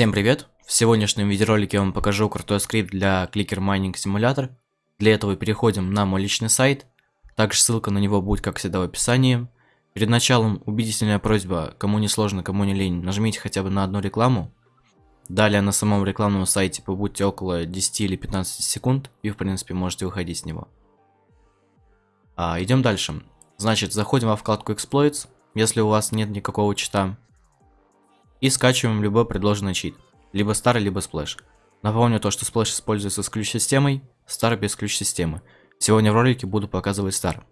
Всем привет! В сегодняшнем видеоролике я вам покажу крутой скрипт для Clicker Mining Simulator. Для этого переходим на мой личный сайт. Также ссылка на него будет, как всегда, в описании. Перед началом убедительная просьба, кому не сложно, кому не лень, нажмите хотя бы на одну рекламу. Далее на самом рекламном сайте побудьте около 10 или 15 секунд и в принципе можете выходить с него. А, идем дальше. Значит, заходим во вкладку Exploits, если у вас нет никакого чита. И скачиваем любой предложенный чит. Либо старый, либо сплэш. Напомню то, что сплэш используется с ключ-системой, старый без ключ-системы. Сегодня в ролике буду показывать стар.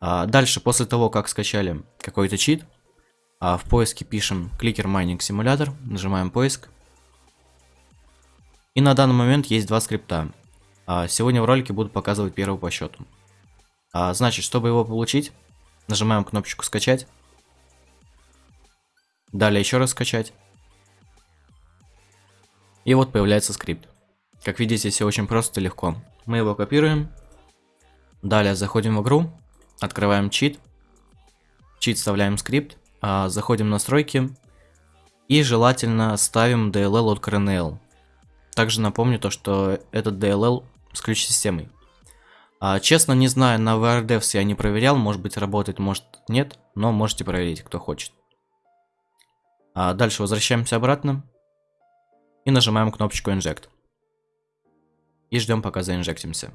А дальше, после того, как скачали какой-то чит, а в поиске пишем Clicker Mining Simulator, нажимаем поиск. И на данный момент есть два скрипта. А сегодня в ролике буду показывать первый по счету. А, значит, чтобы его получить, нажимаем кнопочку скачать. Далее еще раз скачать. И вот появляется скрипт. Как видите, все очень просто и легко. Мы его копируем. Далее заходим в игру, открываем чит. Чит вставляем скрипт, а, заходим в настройки. И желательно ставим DLL от CRNL. Также напомню то, что этот DLL с ключ-системой. А, честно, не знаю, на VRDevs я не проверял, может быть работает, может нет, но можете проверить, кто хочет. А дальше возвращаемся обратно и нажимаем кнопочку Inject. И ждем, пока заинжектимся.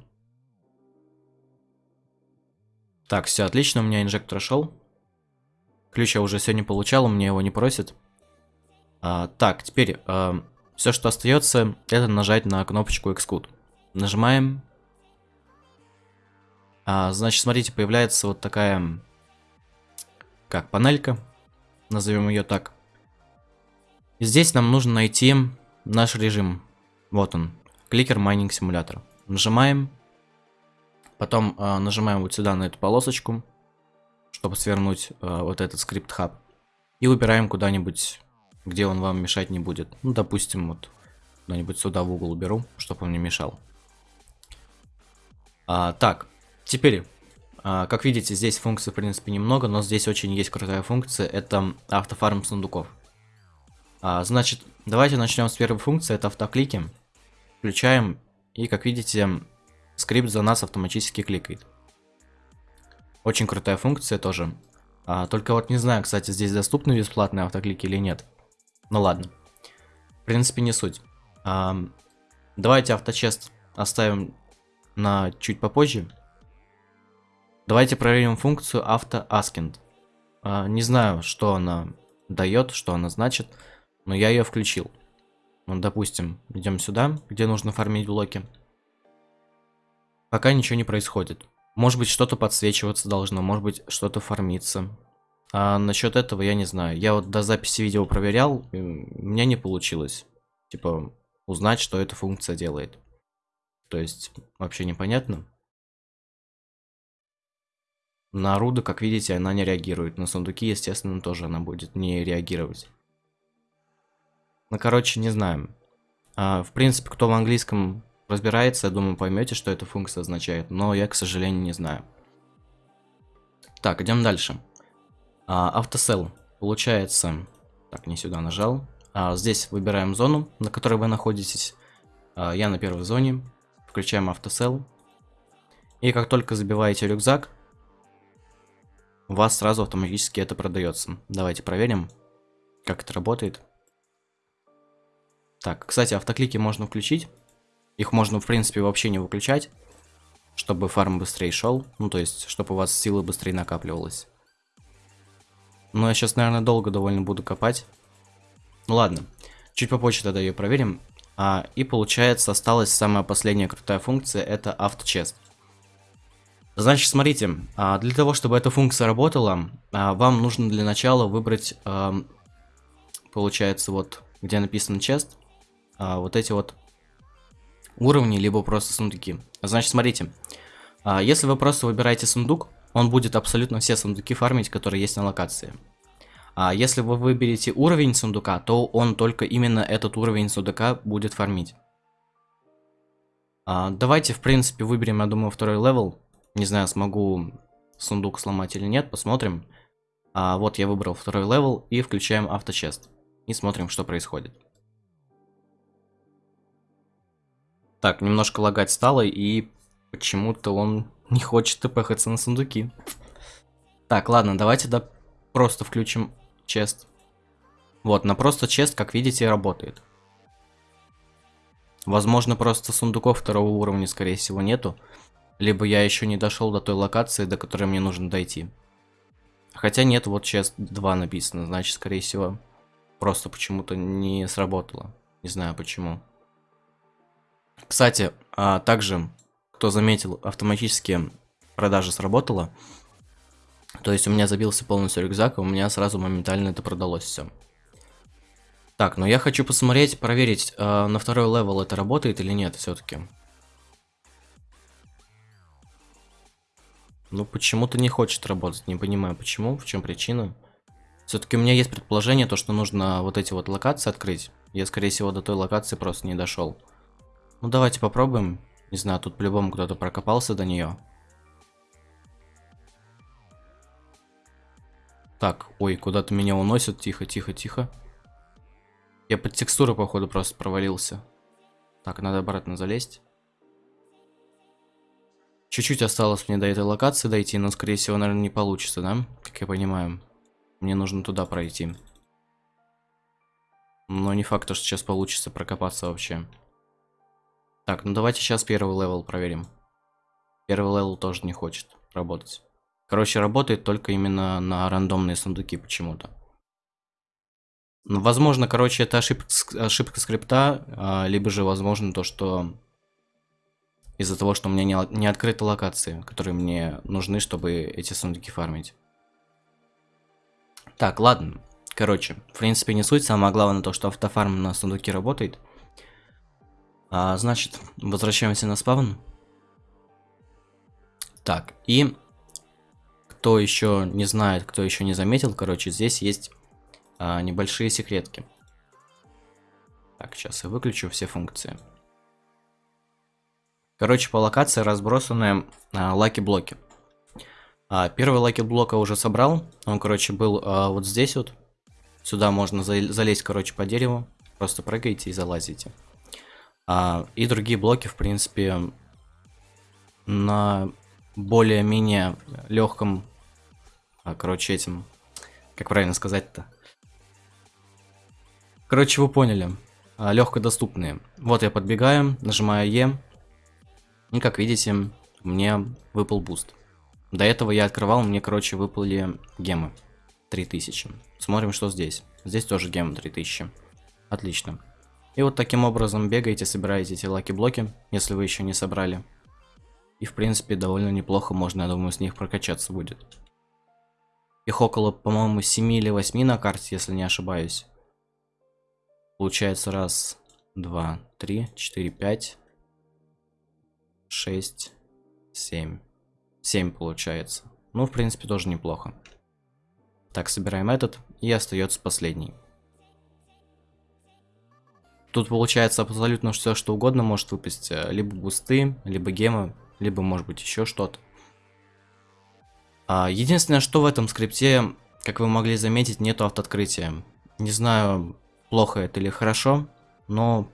Так, все отлично, у меня инжект прошел. Ключ я уже сегодня получал, мне его не просит. А, так, теперь а, все, что остается, это нажать на кнопочку Execute. Нажимаем. А, значит, смотрите, появляется вот такая, как панелька, назовем ее так. Здесь нам нужно найти наш режим. Вот он, Clicker Mining Simulator. Нажимаем. Потом э, нажимаем вот сюда на эту полосочку, чтобы свернуть э, вот этот script hub. И выбираем куда-нибудь, где он вам мешать не будет. Ну, допустим, вот куда-нибудь сюда в угол уберу, чтобы он не мешал. А, так, теперь, а, как видите, здесь функций в принципе немного, но здесь очень есть крутая функция, это автофарм сундуков. А, значит, давайте начнем с первой функции, это автоклики. Включаем, и как видите, скрипт за нас автоматически кликает. Очень крутая функция тоже. А, только вот не знаю, кстати, здесь доступны бесплатные автоклики или нет. Ну ладно. В принципе, не суть. А, давайте авточест оставим на чуть попозже. Давайте проверим функцию автоаскинт. А, не знаю, что она дает, что она значит. Но я ее включил. Ну, допустим, идем сюда, где нужно фармить блоки. Пока ничего не происходит. Может быть, что-то подсвечиваться должно, может быть, что-то фармиться. А насчет этого я не знаю. Я вот до записи видео проверял, у меня не получилось. Типа, узнать, что эта функция делает. То есть, вообще непонятно. На руды, как видите, она не реагирует. На сундуки, естественно, тоже она будет не реагировать. Ну, короче, не знаю. А, в принципе, кто в английском разбирается, я думаю, поймете, что эта функция означает. Но я, к сожалению, не знаю. Так, идем дальше. А, автосел. Получается... Так, не сюда нажал. А, здесь выбираем зону, на которой вы находитесь. А, я на первой зоне. Включаем автосел. И как только забиваете рюкзак, у вас сразу автоматически это продается. Давайте проверим, как это работает. Так, кстати, автоклики можно включить. Их можно, в принципе, вообще не выключать. Чтобы фарм быстрее шел. Ну, то есть, чтобы у вас силы быстрее накапливалась. Но я сейчас, наверное, долго довольно буду копать. Ну ладно. Чуть попозже тогда ее проверим. А, и получается, осталась самая последняя крутая функция. Это авточест. Значит, смотрите. А, для того, чтобы эта функция работала, а, вам нужно для начала выбрать... Получается, вот, где написано chest а, вот эти вот уровни, либо просто сундуки. Значит, смотрите, а, если вы просто выбираете сундук, он будет абсолютно все сундуки фармить, которые есть на локации. А если вы выберете уровень сундука, то он только именно этот уровень сундука будет фармить. А, давайте, в принципе, выберем, я думаю, второй level. Не знаю, смогу сундук сломать или нет, посмотрим. А, вот я выбрал второй level и включаем auto chest. И смотрим, что происходит. Так, немножко лагать стало, и почему-то он не хочет тпхаться на сундуки. Так, ладно, давайте да просто включим chest. Вот, на просто chest, как видите, работает. Возможно, просто сундуков второго уровня, скорее всего, нету. Либо я еще не дошел до той локации, до которой мне нужно дойти. Хотя нет, вот chest 2 написано, значит, скорее всего, просто почему-то не сработало. Не знаю почему. Кстати, а также, кто заметил, автоматически продажа сработала. То есть у меня забился полностью рюкзак, и у меня сразу моментально это продалось все. Так, но я хочу посмотреть, проверить, э, на второй level это работает или нет все-таки. Ну, почему-то не хочет работать, не понимаю почему, в чем причина. Все-таки у меня есть предположение, то, что нужно вот эти вот локации открыть. Я, скорее всего, до той локации просто не дошел. Ну, давайте попробуем. Не знаю, тут по-любому кто-то прокопался до нее. Так, ой, куда-то меня уносят. Тихо, тихо, тихо. Я под текстуру, походу, просто провалился. Так, надо обратно залезть. Чуть-чуть осталось мне до этой локации дойти, но, скорее всего, наверное, не получится, да? Как я понимаю. Мне нужно туда пройти. Но не факт, что сейчас получится прокопаться вообще. Так, ну давайте сейчас первый level проверим. Первый level тоже не хочет работать. Короче, работает только именно на рандомные сундуки почему-то. Ну, возможно, короче, это ошибка, ошибка скрипта, а, либо же, возможно, то, что из-за того, что у меня не, не открыты локации, которые мне нужны, чтобы эти сундуки фармить. Так, ладно. Короче, в принципе, не суть. Самое главное то, что автофарм на сундуке работает. А, значит, возвращаемся на спавн. Так, и кто еще не знает, кто еще не заметил, короче, здесь есть а, небольшие секретки. Так, сейчас я выключу все функции. Короче, по локации разбросаны а, lucky-блоки. А, первый lucky-блока уже собрал. Он, короче, был а, вот здесь вот. Сюда можно за залезть, короче, по дереву. Просто прыгайте и залазите. А, и другие блоки, в принципе, на более-менее легком, а, короче, этим, как правильно сказать-то, Короче, вы поняли. А, легко доступные. Вот я подбегаю, нажимаю Е. И как видите, мне выпал буст. До этого я открывал, мне, короче, выпали гемы. 3000. Смотрим, что здесь. Здесь тоже гемы 3000. Отлично. И вот таким образом бегаете, собираете эти lucky-блоки, если вы еще не собрали. И, в принципе, довольно неплохо можно, я думаю, с них прокачаться будет. Их около, по-моему, 7 или 8 на карте, если не ошибаюсь. Получается раз, два, три, четыре, пять, шесть, семь. Семь получается. Ну, в принципе, тоже неплохо. Так, собираем этот. И остается последний. Тут получается абсолютно все, что угодно может выпасть. Э, либо бусты, либо гемы, либо, может быть, еще что-то. А, единственное, что в этом скрипте, как вы могли заметить, нету автооткрытия. Не знаю, плохо это или хорошо, но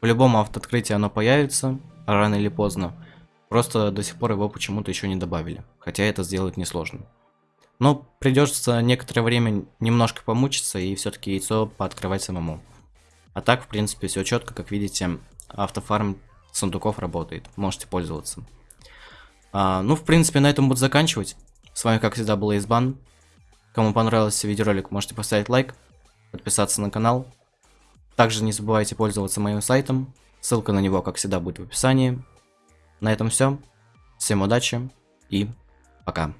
по-любому автооткрытие оно появится рано или поздно. Просто до сих пор его почему-то еще не добавили, хотя это сделать несложно. Но придется некоторое время немножко помучиться и все-таки яйцо пооткрывать самому. А так, в принципе, все четко, как видите, автофарм сундуков работает, можете пользоваться. А, ну, в принципе, на этом буду заканчивать. С вами, как всегда, был Избан. Кому понравился видеоролик, можете поставить лайк, подписаться на канал. Также не забывайте пользоваться моим сайтом. Ссылка на него, как всегда, будет в описании. На этом все. Всем удачи и пока.